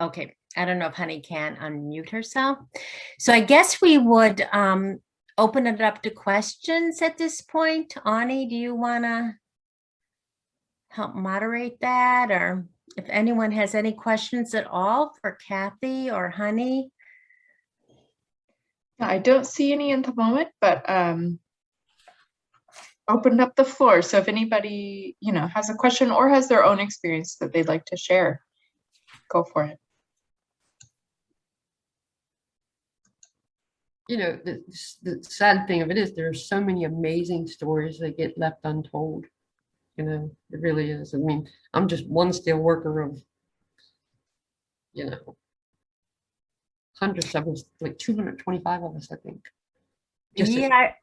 Okay, I don't know if honey can unmute herself. So I guess we would um, open it up to questions at this point. Ani, do you want to help moderate that? Or if anyone has any questions at all for Kathy or honey? I don't see any at the moment, but um, open up the floor. So if anybody, you know, has a question or has their own experience that they'd like to share, go for it. you know, the, the sad thing of it is there's so many amazing stories that get left untold. You know, it really is. I mean, I'm just one steel worker of, you know, hundreds of us, like 225 of us, I think. Just yeah, I-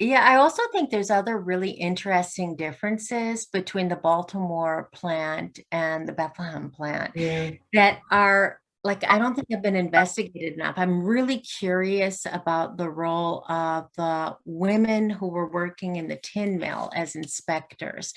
yeah, I also think there's other really interesting differences between the Baltimore plant and the Bethlehem plant yeah, that are like, I don't think I've been investigated enough. I'm really curious about the role of the women who were working in the tin mill as inspectors.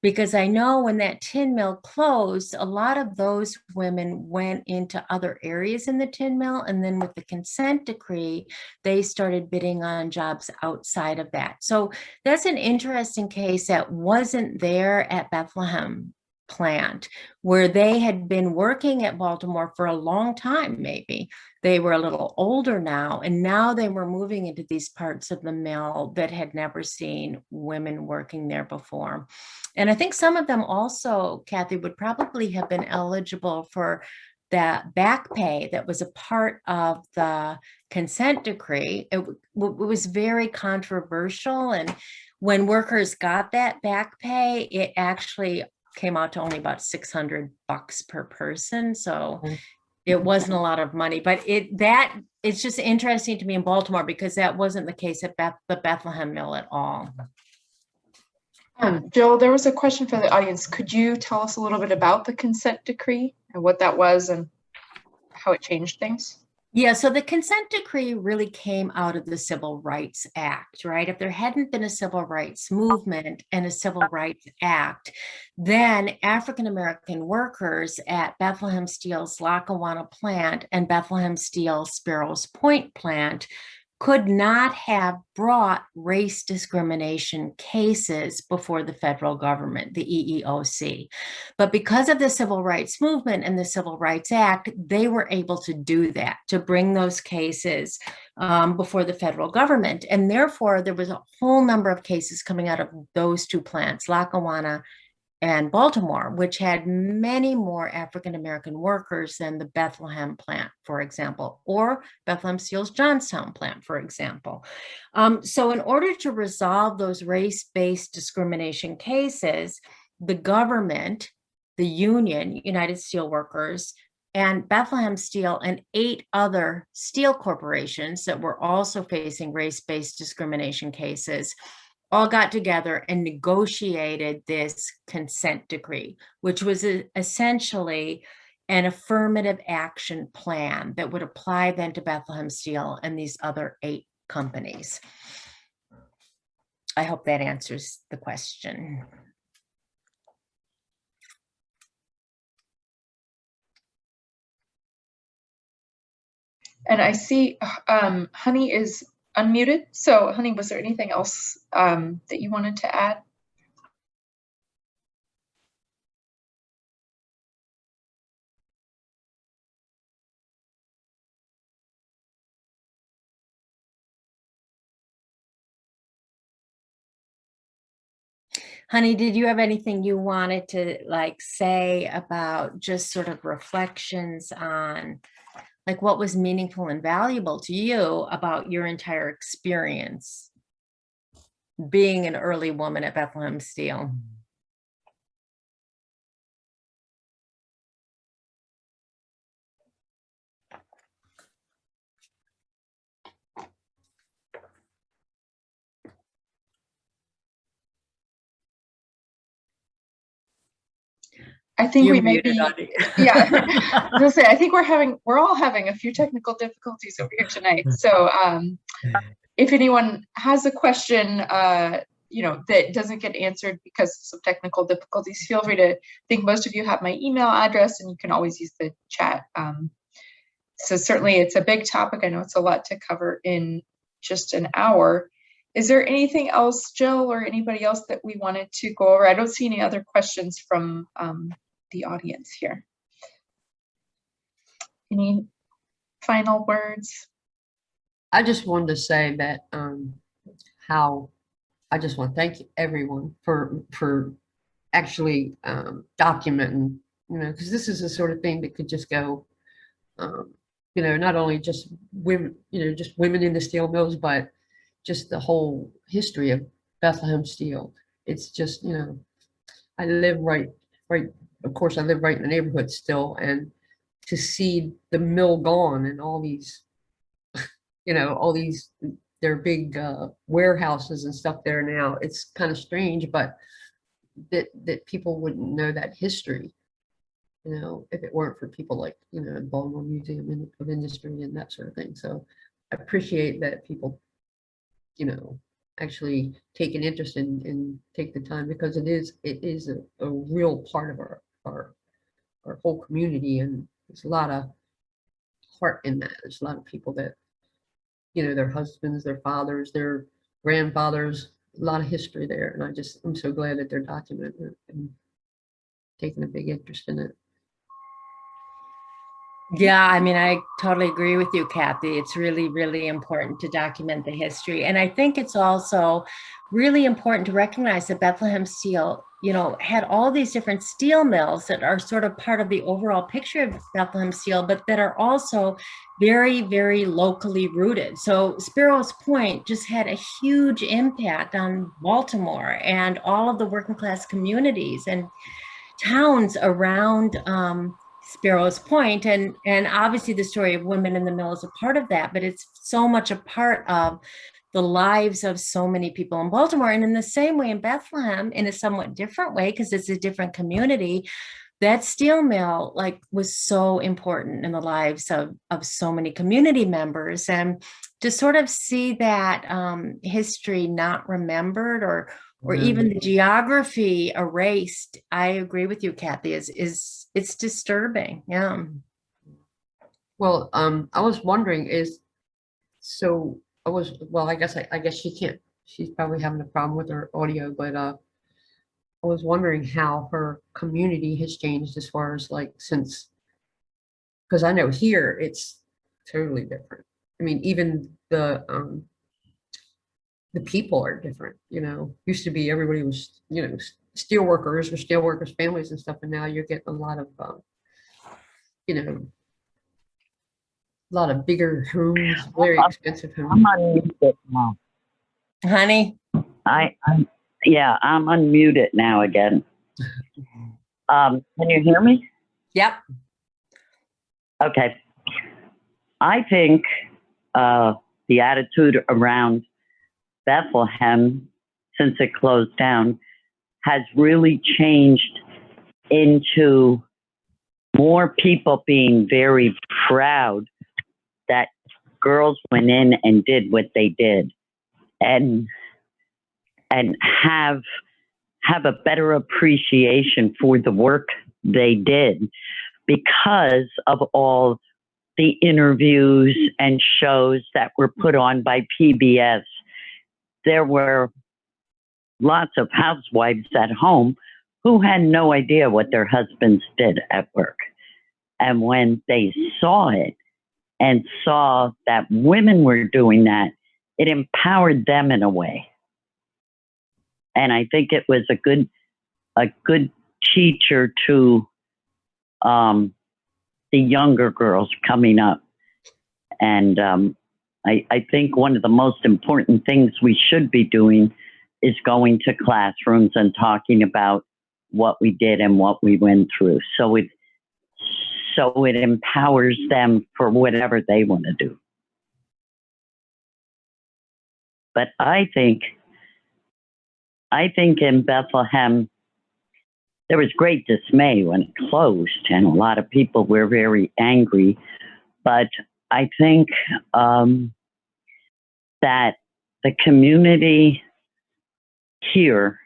Because I know when that tin mill closed, a lot of those women went into other areas in the tin mill. And then with the consent decree, they started bidding on jobs outside of that. So that's an interesting case that wasn't there at Bethlehem plant where they had been working at Baltimore for a long time, maybe. They were a little older now, and now they were moving into these parts of the mill that had never seen women working there before. And I think some of them also, Kathy, would probably have been eligible for that back pay that was a part of the consent decree. It, it was very controversial. And when workers got that back pay, it actually came out to only about 600 bucks per person. So Mm. it wasn't a lot of money, but it that it's just interesting to me in Baltimore because that wasn't the case at Beth, the Bethlehem Mill at all. Um, Jill, there was a question for the audience. Could you tell us a little bit about the consent decree and what that was and how it changed things? Yeah, so the consent decree really came out of the Civil Rights Act, right? If there hadn't been a civil rights movement and a civil rights act, then African American workers at Bethlehem Steel's Lackawanna plant and Bethlehem Steel Sparrows Point plant could not have brought race discrimination cases before the federal government, the EEOC. But because of the civil rights movement and the Civil Rights Act, they were able to do that, to bring those cases um, before the federal government. And therefore, there was a whole number of cases coming out of those two plants, Lackawanna and Baltimore, which had many more African American workers than the Bethlehem plant, for example, or Bethlehem Steel's Johnstown plant, for example. Um, so in order to resolve those race-based discrimination cases, the government, the union, United Steelworkers, and Bethlehem Steel and eight other steel corporations that were also facing race-based discrimination cases all got together and negotiated this consent decree, which was e- essentially an affirmative action plan that would apply then to Bethlehem Steel and these other eight companies. I hope that answers the question. And I see um, Honey is unmuted. So Honey, was there anything else um, that you wanted to add? Honey, did you have anything you wanted to like say about just sort of reflections on like what was meaningful and valuable to you about your entire experience being an early woman at Bethlehem Steel? I think You're we may be, yeah. [laughs] I say, I think we're having, we're all having a few technical difficulties over here tonight. So um, if anyone has a question, uh, you know, that doesn't get answered because of some technical difficulties, feel free to, I think most of you have my email address and you can always use the chat. Um, so certainly it's a big topic. I know it's a lot to cover in just an hour. Is there anything else, Jill, or anybody else that we wanted to go over? I don't see any other questions from um, the audience here. Any final words? I just wanted to say that, um, how, I just want to thank everyone for, for actually, um, documenting, you know, because this is the sort of thing that could just go, um, you know, not only just women, you know, just women in the steel mills, but just the whole history of Bethlehem Steel. It's just, you know, I live right, right, of course, I live right in the neighborhood still, and to see the mill gone and all these [laughs] you know, all these, their big uh, warehouses and stuff there now. It's kind of strange, but that, that people wouldn't know that history. You know, if it weren't for people like, you know, Baltimore Museum of Industry and that sort of thing. So I appreciate that people, you know, actually take an interest in, in take the time because it is, it is a, a real part of our, our, our whole community and there's a lot of heart in that. There's a lot of people that you know, their husbands, their fathers, their grandfathers, a lot of history there. And I just, I'm so glad that they're documented and taking a big interest in it. Yeah, I mean, I totally agree with you, Kathy. It's really, really important to document the history. And I think it's also really important to recognize that Bethlehem Steel, you know, had all these different steel mills that are sort of part of the overall picture of Bethlehem Steel, but that are also very, very locally rooted. So Sparrows Point just had a huge impact on Baltimore and all of the working class communities and towns around um, Sparrows Point, and and obviously the story of women in the mill is a part of that, but it's so much a part of the lives of so many people in Baltimore. And in the same way in Bethlehem, in a somewhat different way, because it's a different community, that steel mill like was so important in the lives of, of so many community members. And to sort of see that um, history not remembered or or even the geography erased, I agree with you, Kathy, is is it's disturbing. Yeah. Well, um, I was wondering is, so I was, well, I guess, I, I guess she can't, she's probably having a problem with her audio, but, uh, I was wondering how her community has changed as far as like since, because I know here it's totally different. I mean, even the, um, the people are different, you know, used to be everybody was, you know, s- steel workers or steel workers' families and stuff, and now you're getting a lot of, um, you know, a lot of bigger homes, very expensive homes. I'm unmuted now. Honey, I, I'm, yeah, I'm unmuted now again. [laughs] Um, can you hear me? yep. Okay. I think uh, the attitude around Bethlehem since it closed down has really changed into more people being very proud that girls went in and did what they did and and have have a better appreciation for the work they did because of all the interviews and shows that were put on by PBS. There were lots of housewives at home who had no idea what their husbands did at work. And when they saw it and saw that women were doing that, it empowered them in a way. And I think it was a good, a good teacher to um, the younger girls coming up. And um, I, I think one of the most important things we should be doing is going to classrooms and talking about what we did and what we went through. So it so it empowers them for whatever they want to do. But I think I think in Bethlehem there was great dismay when it closed, and a lot of people were very angry. But I think um, that the community here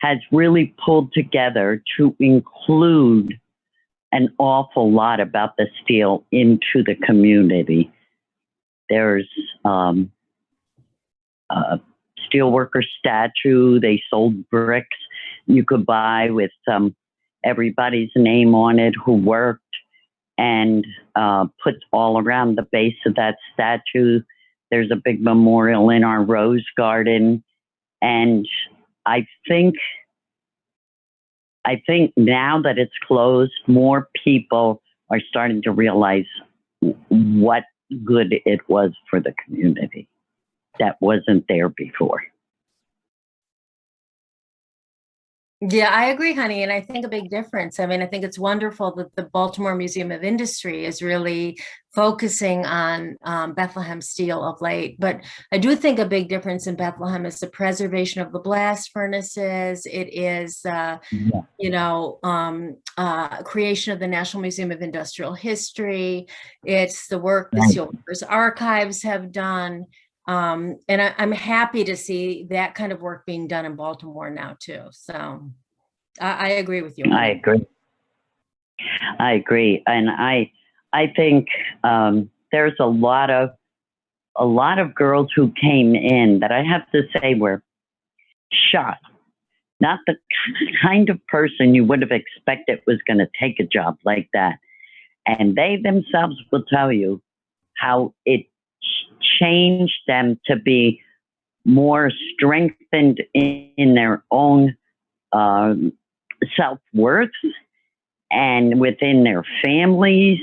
has really pulled together to include an awful lot about the steel into the community. There's um, a steelworker statue. They sold bricks you could buy with um, everybody's name on it who worked and uh, put all around the base of that statue. There's a big memorial in our rose garden. And I think I think now that it's closed, more people are starting to realize what good it was for the community that wasn't there before. Yeah, I agree, honey. And I think a big difference. I mean, I think it's wonderful that the Baltimore Museum of Industry is really focusing on um, Bethlehem steel of late. But I do think a big difference in Bethlehem is the preservation of the blast furnaces. It is, uh, Yeah. you know, um, uh, creation of the National Museum of Industrial History. It's the work the. Steelworkers Archives have done. Um, and I, I'm happy to see that kind of work being done in Baltimore now too. So I, I agree with you. I agree. I agree, and I I think um, there's a lot of a lot of girls who came in that I have to say were shocked not the [laughs] kind of person you would have expected was going to take a job like that. And they themselves will tell you how it ch- changed them to be more strengthened in, in their own um, self worth and within their families.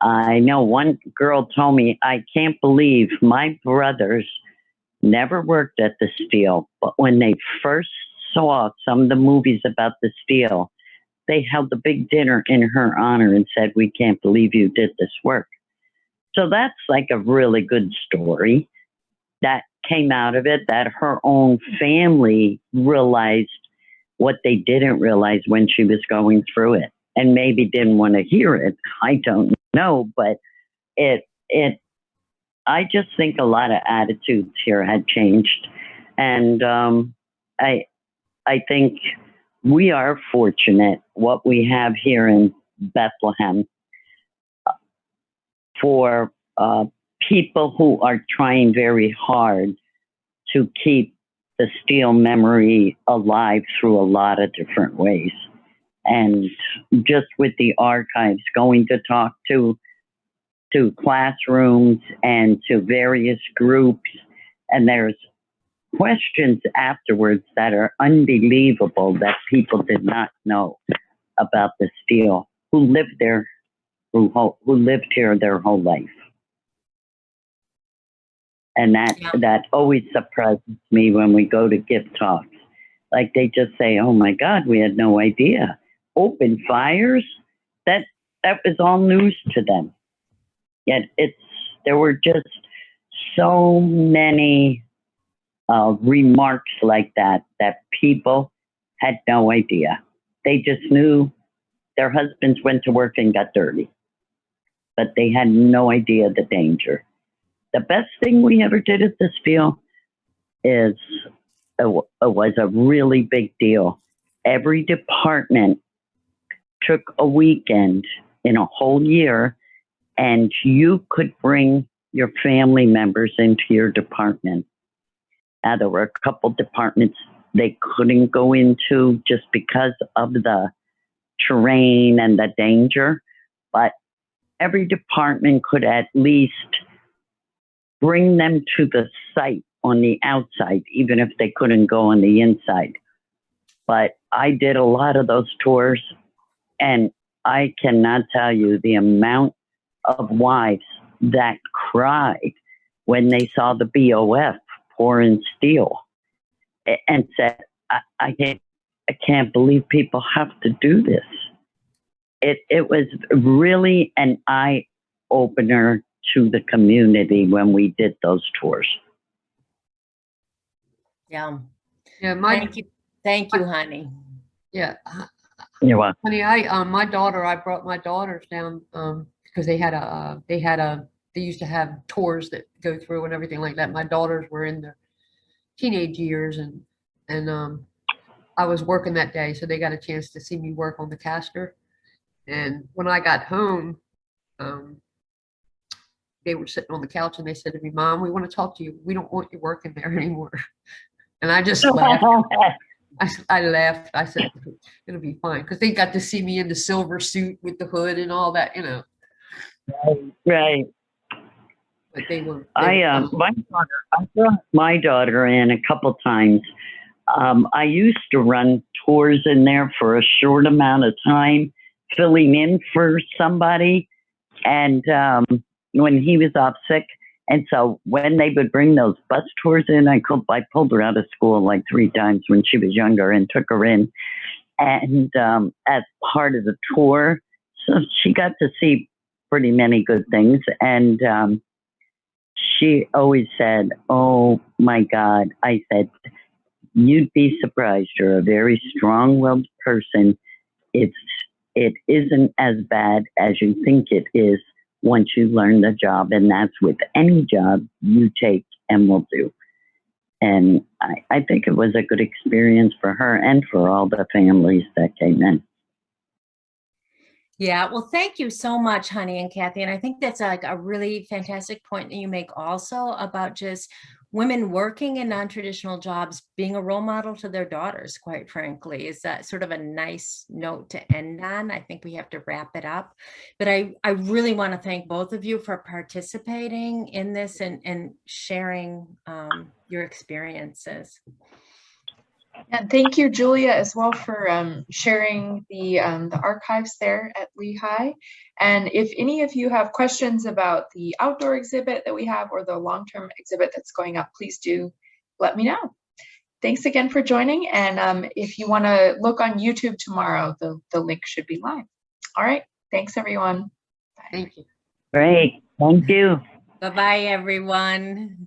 I know one girl told me, I can't believe my brothers never worked at the steel, but when they first saw some of the movies about the steel, they held a big dinner in her honor and said, We can't believe you did this work. So that's like a really good story that came out of it that her own family realized what they didn't realize when she was going through it and maybe didn't want to hear it. I don't know, but it, it, I just think a lot of attitudes here had changed. And um, I, I think we are fortunate what we have here in Bethlehem for uh, people who are trying very hard to keep the steel memory alive through a lot of different ways. And just with the archives, going to talk to to classrooms and to various groups, and there's questions afterwards that are unbelievable that people did not know about the steel who lived there who, ho- who lived here their whole life. And that Yeah. that always surprises me when we go to give talks. Like they just say oh my god we had no idea. Open fires? That that was all news to them. Yet it's there were just so many uh, remarks like that that people had no idea. They just knew their husbands went to work and got dirty but they had no idea the danger the best thing we ever did at this field is it was a really big deal. Every department took a weekend in a whole year, and you could bring your family members into your department. There were a couple departments they couldn't go into just because of the terrain and the danger, but every department could at least bring them to the site on the outside, even if they couldn't go on the inside. But I did a lot of those tours, and I cannot tell you the amount of wives that cried when they saw the BOF pouring steel and said, I, I can't I can't believe people have to do this. It it was really an eye opener to the community when we did those tours. Yeah. Yeah, my, Thank you. Thank you, honey. yeah, uh, You know, honey, I, um, my daughter, I brought my daughters down, um, because they had a, uh, they had a, they used to have tours that go through and everything like that. My daughters were in their teenage years and, and, um, I was working that day, so they got a chance to see me work on the caster. And when I got home, um, they were sitting on the couch and they said to me, Mom, we want to talk to you. We don't want you working there [laughs] anymore. And I just laughed. [laughs] I laughed. I said, it'll be fine. Because they got to see me in the silver suit with the hood and all that, you know. right. But they were. they I were um my daughter I brought my daughter in a couple times. Um, I used to run tours in there for a short amount of time, filling in for somebody, and um, when he was off sick. And so when they would bring those bus tours in, I I pulled her out of school like three times when she was younger and took her in, and um, as part of the tour, so she got to see pretty many good things. And um, she always said, "Oh my God!" I said, "You'd be surprised. You're a very strong-willed person. It's it isn't as bad as you think it is once you learn the job, and that's with any job you take and will do." And I, I think it was a good experience for her and for all the families that came in. Yeah, well, thank you so much, honey and Kathy. And I think that's like a really fantastic point that you make also about just women working in non-traditional jobs being a role model to their daughters, quite frankly. Is that sort of a nice note to end on? I think we have to wrap it up. But I, I really want to thank both of you for participating in this and, and sharing um, your experiences. And thank you, Julia, as well for um, sharing the, um, the archives there at Lehigh. And if any of you have questions about the outdoor exhibit that we have or the long-term exhibit that's going up, please do let me know. Thanks again for joining. And um, if you want to look on YouTube tomorrow, the, the link should be live. All right. Thanks, everyone. Bye. Thank you. Great. Thank you. Bye-bye, everyone.